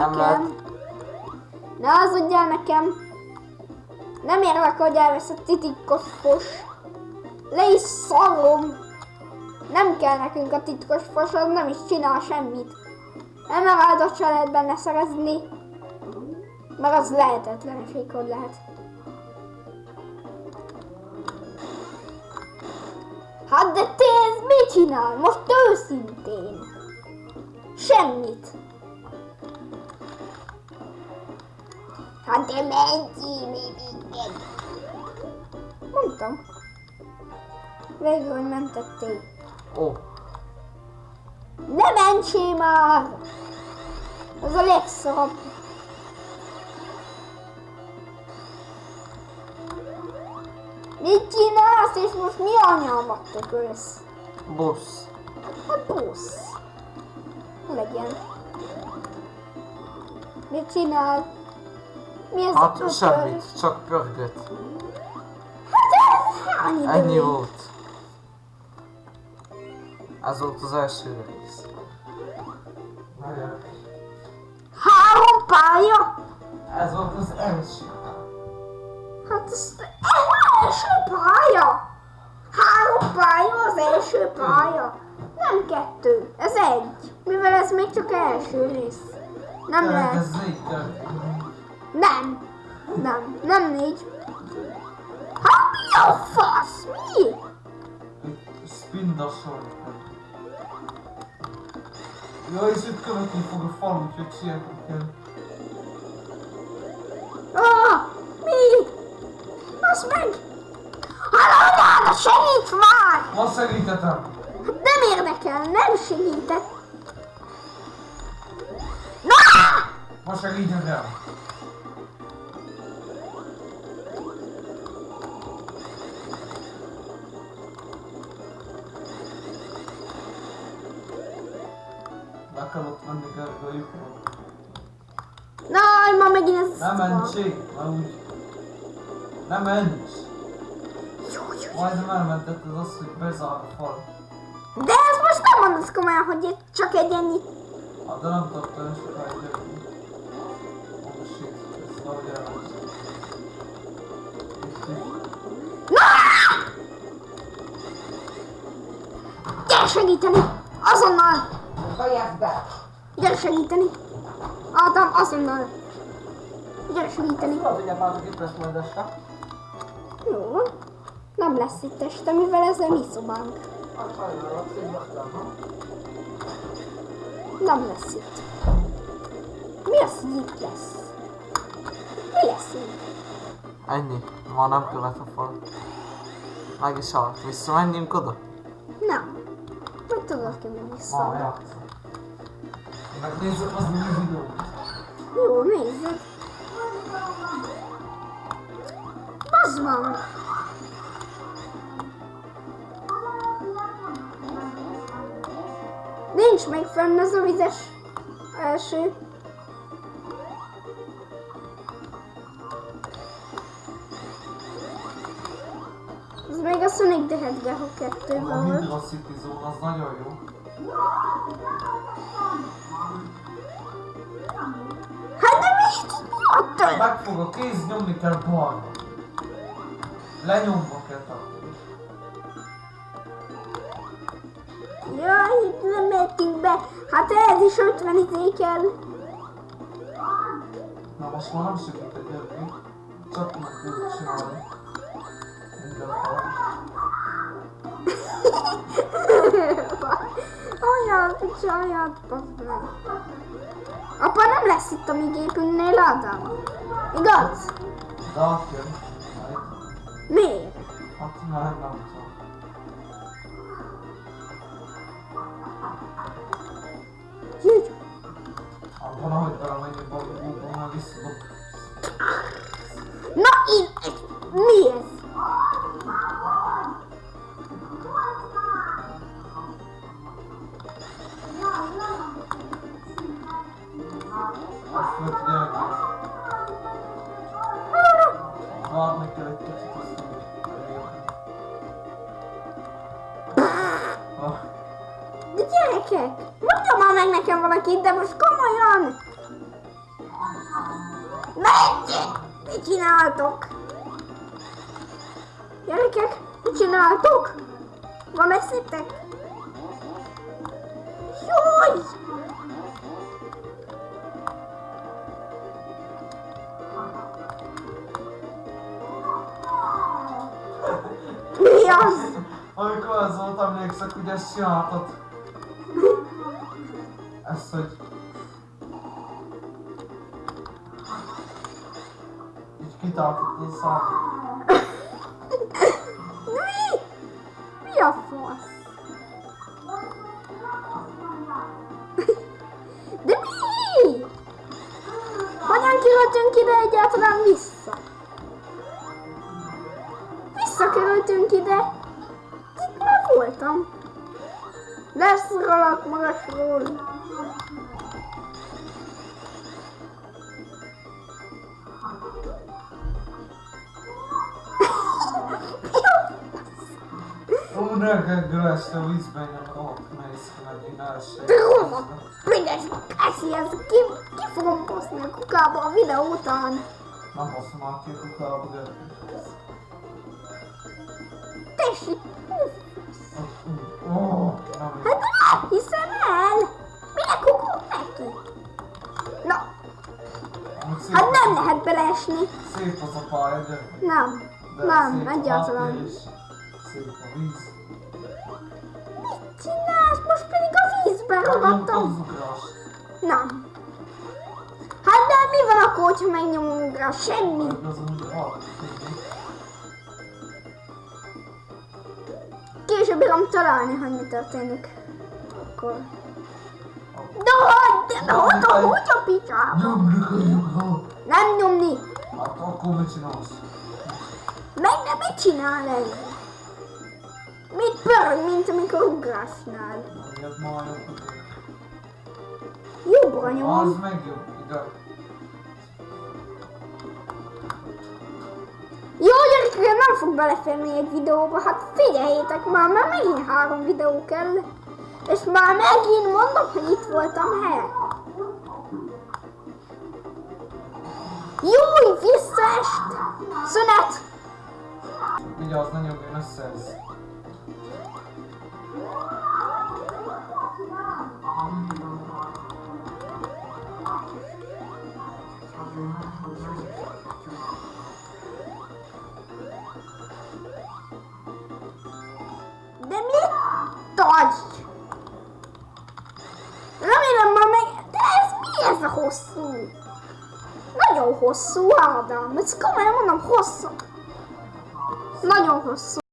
Nem nekem. Ne hazudjál nekem. Nem érlek, hogy elvesz a titkos fos. Le is szarom. Nem kell nekünk a titkos fos, az nem is csinál semmit. Emeraldot se lehet benne szerezni. Mert az lehetetlenség, hogy lehet. Hát de te ez mit csinál? Most őszintén. Semmit. Hát de menjél minket. Mondtam. Végül, hogy mentették. Ó, Ne mentsél már! Ez a legszarabb. Mit csinálsz, és most mi anyámat tökölsz? busz. A busz. Legyen. Mit csinál? Hát semmit, csak pörgött. Hát? Ennyi volt. Ez volt az első rész. Három pálya? Ez volt az első. Hát ez első pálya. Három pálya az első pálya. Nem kettő, ez egy. Mivel ez még csak első rész. Nem lehet. Ez négy történt. Nem. Nem, nem négy. Hát mi a fasz? Mi? Spinda sor. Ja, és itt követni fog a fal, úgyhogy sietni kell. Ah, mi? Basz meg! Hallod, segíts már! Ma segítetem! Hát nem érdekel, nem segített. Na! Ma segítetem! Kell ott a lyukról. Na, ma megint ez... Ne mentsék, mert úgy... Ne ments! Majdnem elmentetted azt, hogy bezár a fal. De ezt most nem mondasz komolyan, hogy csak egy ennyi. Hát de nem olyan sokáig jönni. Oh shit, ez valahogy elment. Itt is. Na! Gyere segíteni! Azonnal! Hallják be! Gyere segíteni! Ádám, azonnal! Gyere segíteni! Tudod, hogy már itt lesz majd este? Jó. Nem lesz itt este, mivel ez a mi szobánk. Hát szívasztam? Nem lesz itt. Mi az, hogy itt lesz? Mi lesz itt? Ennyi, ma nem követ a fal. Meg is halt. Visszamenjünk oda? Nem. Hogy tudod ki mi Ma vissza? Játszom. Megnézzük az új videót. Jó, nézzük. Bazd van! Nincs még fenn ez a vizes első. Ez még a Sonic the Hedgehog 2 A volt. Hydra City Zone az nagyon jó. Hát de mi? Mi ott? Megfog a kéz, nyomni kell balra. Lenyomva kell tartani. Jaj, itt nem mehetünk be. Hát ez is 50 izé kell. Na most már nem segítek jönni. Csak meg tudod csinálni. Minden bazd meg. Apa nem lesz itt a mi gépünknél, Ádám. Igaz? Átjön. Majd. Miért? Hát már nem tudom. Júj. Abban ahogy balra, már visszadob. Na, én... Mi ez? De gyerekek, mondja már meg nekem valakit, de most komolyan! Menjél! Mit csináltok? Gyerekek, mit csináltok? Van messzitek? Az? Amikor az volt, emlékszek, hogy ezt csináltad. Ezt, hogy... Így kitartott a szám. Visszakerültünk ide. Itt már voltam. Leszorolok magasról. Ó, ne geggel ezt a vízben, nem ott mész ki megint első. Róla! Büdös Cassi, ez ki, ki fogom poszni a kukába a videó után. Nem hozom már ki a kukába, de... Tessék! Ó, nem Hát nem hiszem el! Minek kukunk neki? Na, Amúgy szép hát az nem a- lehet beleesni. Szép az a pálya, de... Nem, de nem, szép a egyáltalán. háttér is, Szép a víz. Mit csinálsz? Most pedig a vízbe Megnyomtad ragadtam. az ugrást. Nem. Hát de mi van akkor, hogyha megnyomom rá? Semmi. Később bírom találni, hogy mi történik. Akkor... De hogy? De hogy? De hogy a picsába? Nem nyomni. Hát akkor mit csinálsz? Meg nem mit csinál ez? Mit pörög, mint amikor ugrásnál? Jobbra Az nyom. meg jobb. Ide. Gyerekek, nem fog beleférni egy videóba. Hát figyeljétek már, mert megint három videó kell. És már megint mondom, hogy itt voltam helyen. Júj, visszaest! Szünet! Vigyázz, ne nyomjon össze tagy? Remélem már meg... De ez mi ez a hosszú? Nagyon hosszú, Ádám. Ez komolyan mondom, hosszú. Nagyon hosszú.